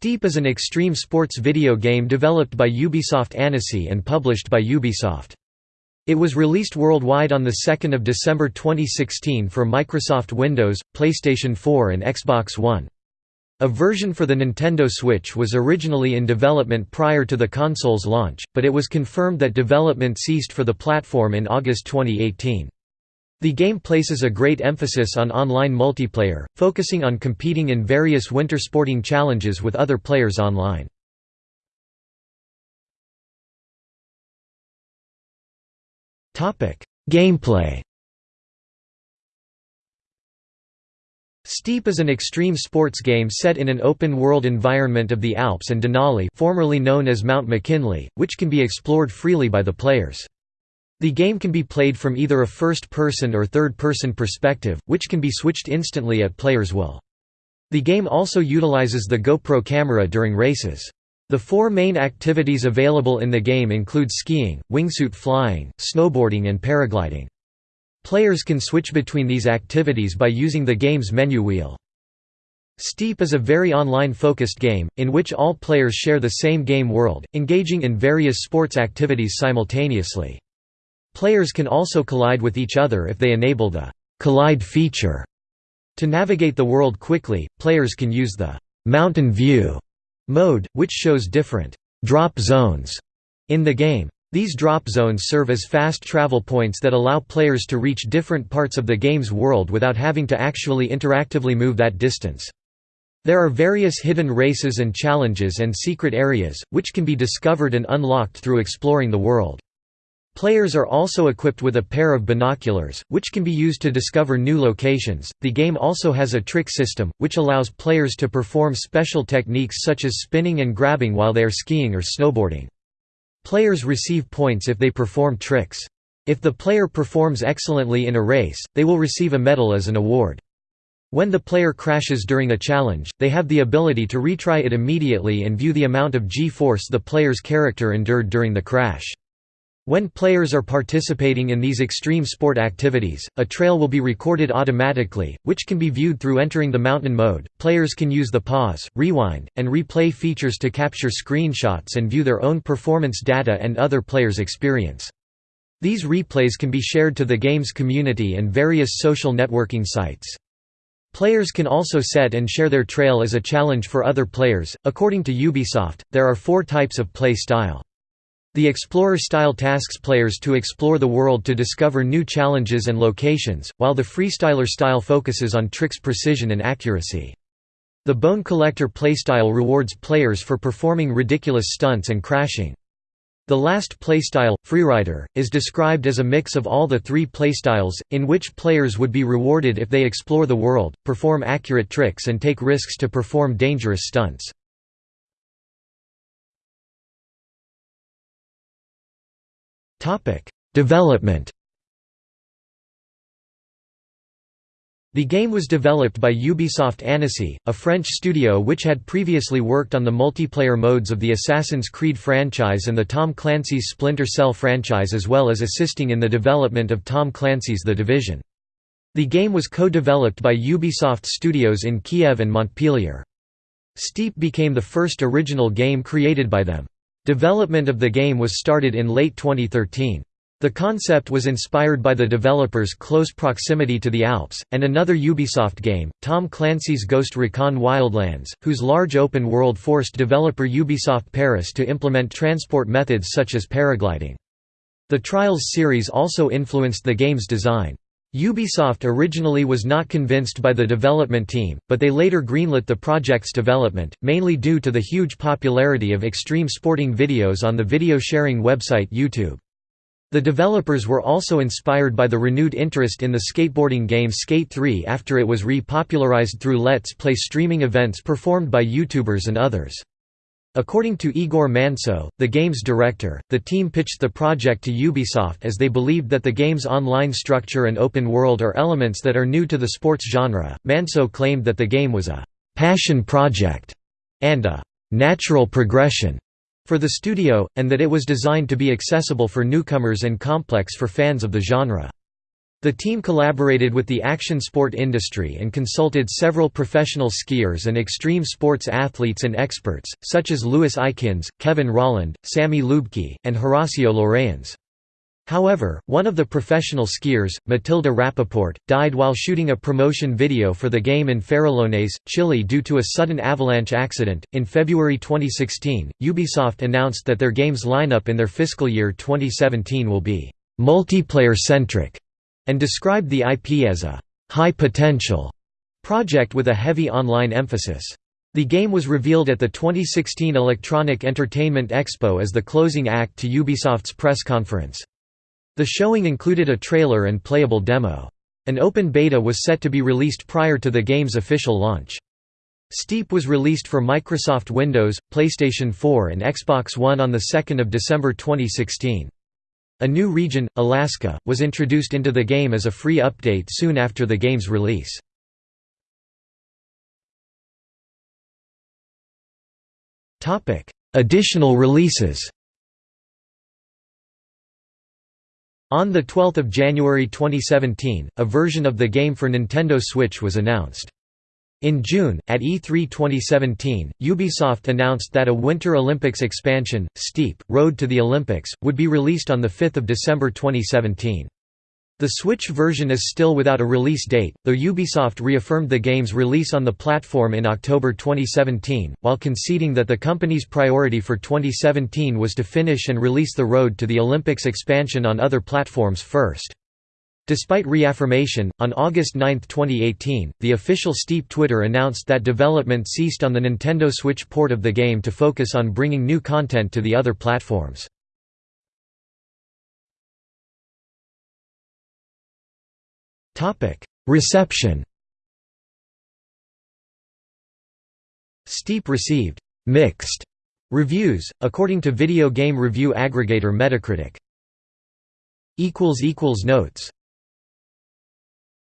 Steep is an extreme sports video game developed by Ubisoft Annecy and published by Ubisoft. It was released worldwide on 2 December 2016 for Microsoft Windows, PlayStation 4 and Xbox One. A version for the Nintendo Switch was originally in development prior to the console's launch, but it was confirmed that development ceased for the platform in August 2018. The game places a great emphasis on online multiplayer, focusing on competing in various winter sporting challenges with other players online. Gameplay Steep is an extreme sports game set in an open-world environment of the Alps and Denali formerly known as Mount McKinley, which can be explored freely by the players. The game can be played from either a first-person or third-person perspective, which can be switched instantly at player's will. The game also utilizes the GoPro camera during races. The four main activities available in the game include skiing, wingsuit flying, snowboarding and paragliding. Players can switch between these activities by using the game's menu wheel. Steep is a very online-focused game, in which all players share the same game world, engaging in various sports activities simultaneously. Players can also collide with each other if they enable the «collide» feature. To navigate the world quickly, players can use the «mountain view» mode, which shows different «drop zones» in the game. These drop zones serve as fast travel points that allow players to reach different parts of the game's world without having to actually interactively move that distance. There are various hidden races and challenges and secret areas, which can be discovered and unlocked through exploring the world. Players are also equipped with a pair of binoculars, which can be used to discover new locations. The game also has a trick system, which allows players to perform special techniques such as spinning and grabbing while they are skiing or snowboarding. Players receive points if they perform tricks. If the player performs excellently in a race, they will receive a medal as an award. When the player crashes during a challenge, they have the ability to retry it immediately and view the amount of G-force the player's character endured during the crash. When players are participating in these extreme sport activities, a trail will be recorded automatically, which can be viewed through entering the mountain mode. Players can use the pause, rewind, and replay features to capture screenshots and view their own performance data and other players' experience. These replays can be shared to the game's community and various social networking sites. Players can also set and share their trail as a challenge for other players. According to Ubisoft, there are four types of play style. The Explorer-style tasks players to explore the world to discover new challenges and locations, while the Freestyler style focuses on tricks precision and accuracy. The Bone Collector playstyle rewards players for performing ridiculous stunts and crashing. The last playstyle, Freerider, is described as a mix of all the three playstyles, in which players would be rewarded if they explore the world, perform accurate tricks and take risks to perform dangerous stunts. Development The game was developed by Ubisoft Annecy, a French studio which had previously worked on the multiplayer modes of the Assassin's Creed franchise and the Tom Clancy's Splinter Cell franchise as well as assisting in the development of Tom Clancy's The Division. The game was co-developed by Ubisoft Studios in Kiev and Montpellier. Steep became the first original game created by them. Development of the game was started in late 2013. The concept was inspired by the developer's close proximity to the Alps, and another Ubisoft game, Tom Clancy's Ghost Recon Wildlands, whose large open world forced developer Ubisoft Paris to implement transport methods such as paragliding. The Trials series also influenced the game's design. Ubisoft originally was not convinced by the development team, but they later greenlit the project's development, mainly due to the huge popularity of extreme sporting videos on the video sharing website YouTube. The developers were also inspired by the renewed interest in the skateboarding game Skate 3 after it was re-popularized through Let's Play streaming events performed by YouTubers and others. According to Igor Manceau, the game's director, the team pitched the project to Ubisoft as they believed that the game's online structure and open world are elements that are new to the sports genre. Manceau claimed that the game was a passion project and a natural progression for the studio, and that it was designed to be accessible for newcomers and complex for fans of the genre. The team collaborated with the action sport industry and consulted several professional skiers and extreme sports athletes and experts, such as Louis Eykins, Kevin Rolland, Sammy Luebke, and Horacio Llorens. However, one of the professional skiers, Matilda Rapaport, died while shooting a promotion video for the game in Farellones, Chile due to a sudden avalanche accident. In February 2016, Ubisoft announced that their games lineup in their fiscal year 2017 will be multiplayer centric and described the IP as a high-potential project with a heavy online emphasis. The game was revealed at the 2016 Electronic Entertainment Expo as the closing act to Ubisoft's press conference. The showing included a trailer and playable demo. An open beta was set to be released prior to the game's official launch. Steep was released for Microsoft Windows, PlayStation 4 and Xbox One on 2 December 2016. A new region, Alaska, was introduced into the game as a free update soon after the game's release. Additional releases On 12 January 2017, a version of the game for Nintendo Switch was announced. In June, at E3 2017, Ubisoft announced that a Winter Olympics expansion, Steep, Road to the Olympics, would be released on 5 December 2017. The Switch version is still without a release date, though Ubisoft reaffirmed the game's release on the platform in October 2017, while conceding that the company's priority for 2017 was to finish and release the Road to the Olympics expansion on other platforms first. Despite reaffirmation, on August 9, 2018, the official Steep Twitter announced that development ceased on the Nintendo Switch port of the game to focus on bringing new content to the other platforms. Reception Steep received «mixed» reviews, according to video game review aggregator Metacritic. Notes